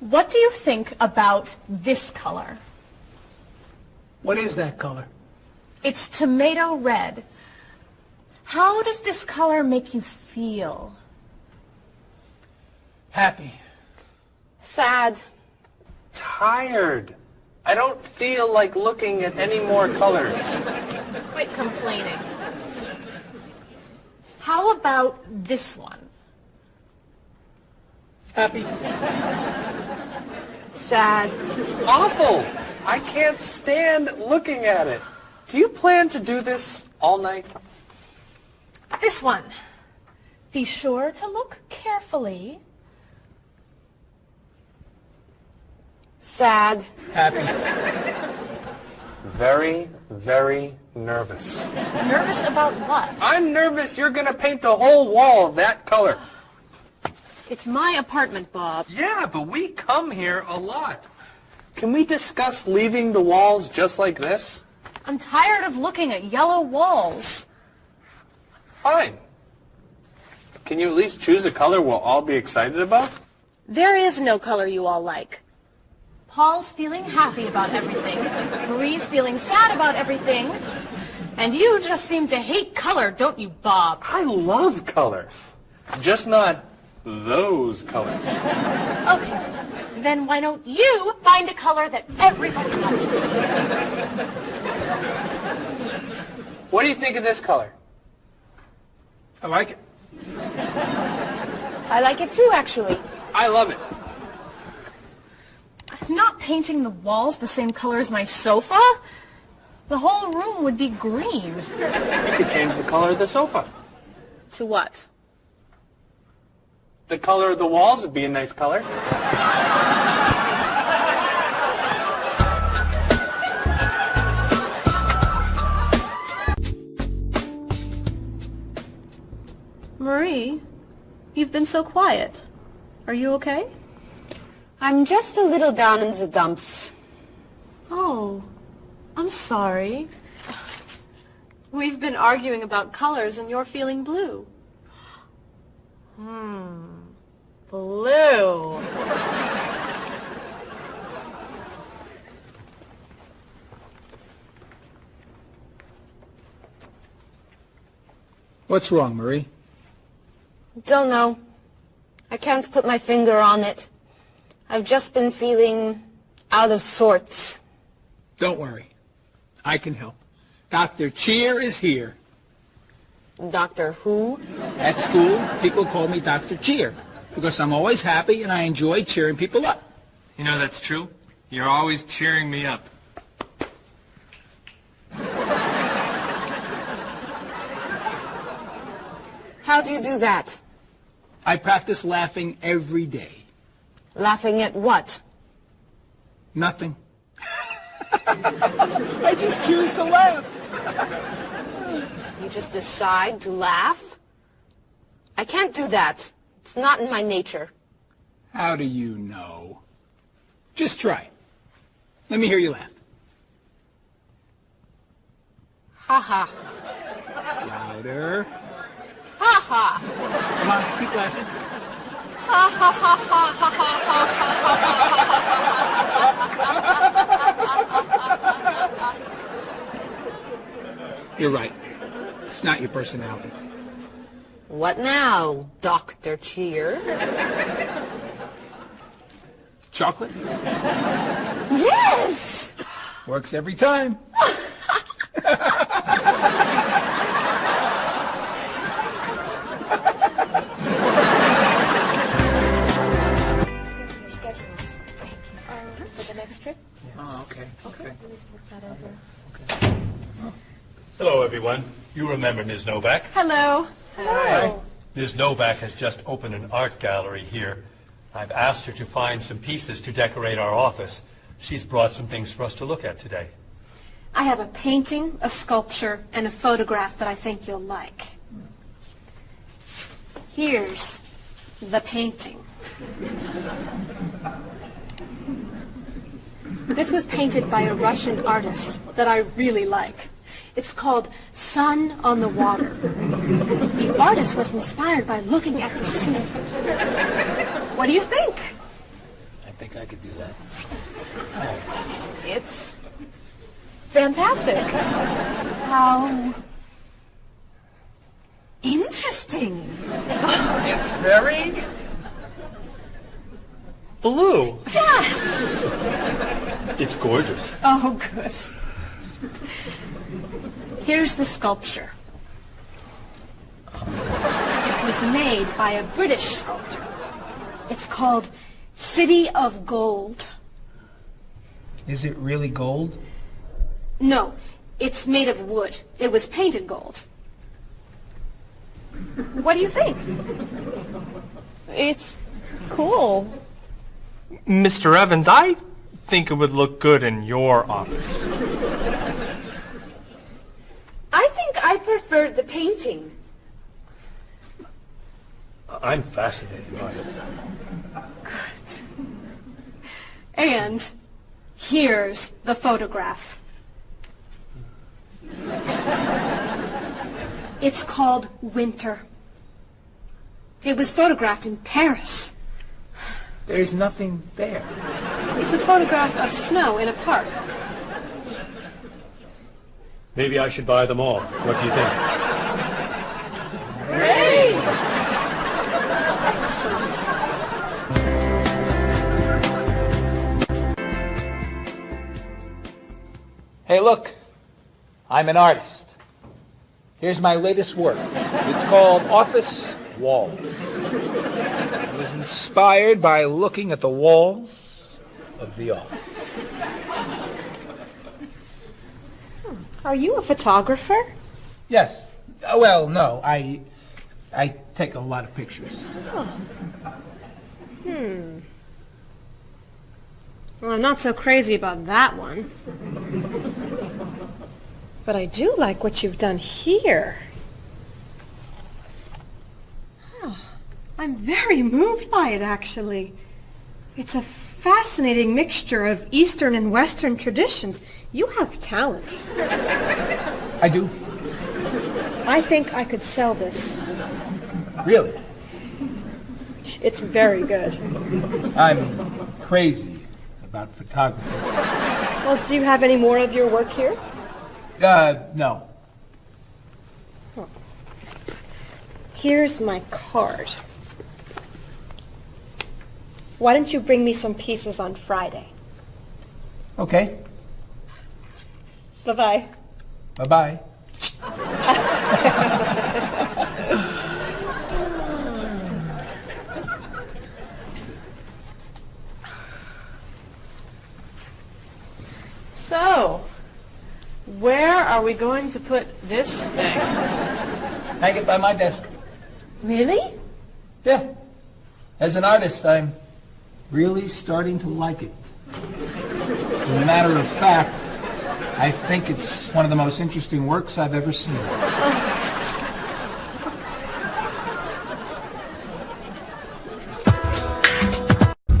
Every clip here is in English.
What do you think about this color? What is that color? It's tomato red. How does this color make you feel? Happy. Sad. Tired. I don't feel like looking at any more colors. Quit complaining. How about this one? Happy. Sad. Awful. I can't stand looking at it. Do you plan to do this all night? This one. Be sure to look carefully. Sad. Happy. Very, very nervous. Nervous about what? I'm nervous you're going to paint the whole wall that color. It's my apartment, Bob. Yeah, but we come here a lot. Can we discuss leaving the walls just like this? I'm tired of looking at yellow walls. Fine. Can you at least choose a color we'll all be excited about? There is no color you all like. Paul's feeling happy about everything. Marie's feeling sad about everything. And you just seem to hate color, don't you, Bob? I love color. Just not those colors. Okay. Then why don't you find a color that everybody likes? What do you think of this color? I like it. I like it too, actually. I love it. I'm not painting the walls the same color as my sofa. The whole room would be green. You could change the color of the sofa. To what? The color of the walls would be a nice color. Marie, you've been so quiet. Are you okay? I'm just a little down in the dumps. Oh, I'm sorry. We've been arguing about colors and you're feeling blue. Hmm. Blue. What's wrong, Marie? Don't know. I can't put my finger on it. I've just been feeling out of sorts. Don't worry. I can help. Dr. Cheer is here. Doctor Who? At school, people call me Dr. Cheer because I'm always happy and I enjoy cheering people up. You know that's true. You're always cheering me up. How do you do that? I practice laughing every day. Laughing at what? Nothing. I just choose to laugh. You just decide to laugh? I can't do that. It's not in my nature. How do you know? Just try it. Let me hear you laugh. Ha ha. Louder. Ha ha. Come on, keep laughing. Ha ha ha ha ha ha ha ha ha ha ha You're right. It's not your personality. What now, Dr. Cheer? Chocolate Yes! works every time. Your schedules for the next trip. Oh, okay. Okay. Hello, everyone. You remember Ms. Novak? Hello. Hello. Ms. Novak has just opened an art gallery here. I've asked her to find some pieces to decorate our office. She's brought some things for us to look at today. I have a painting, a sculpture, and a photograph that I think you'll like. Here's the painting. This was painted by a Russian artist that I really like. It's called Sun on the Water. The artist was inspired by looking at the sea. What do you think? I think I could do that. It's fantastic. How interesting. It's very blue. Yes. It's gorgeous. Oh, good. Here's the sculpture. It was made by a British sculptor. It's called City of Gold. Is it really gold? No, it's made of wood. It was painted gold. What do you think? It's cool. Mr. Evans, I think it would look good in your office. I think I the painting. I'm fascinated by it. Good. And here's the photograph. It's called Winter. It was photographed in Paris. There's nothing there. It's a photograph of snow in a park. Maybe I should buy them all. What do you think? Hey, look. I'm an artist. Here's my latest work. It's called Office Walls. It was inspired by looking at the walls of the office. Are you a photographer? Yes. Uh, well, no. I I take a lot of pictures. Hmm. Well, I'm not so crazy about that one. But I do like what you've done here. Oh, I'm very moved by it, actually. It's a fascinating mixture of Eastern and Western traditions. You have talent. I do. I think I could sell this. Really. It's very good. I'm crazy about photography. Well, do you have any more of your work here? Uh, no. Here's my card. Why don't you bring me some pieces on Friday? Okay. Bye-bye. Bye-bye. So, where are we going to put this thing? Hang it by my desk. Really? Yeah. As an artist, I'm really starting to like it. As a matter of fact, I think it's one of the most interesting works I've ever seen.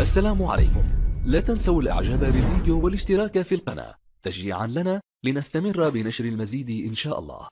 السلام عليكم لا تنسوا الاعجاب بالفيديو والاشتراك في القناة تشجيعا لنا لنستمر بنشر المزيد ان شاء الله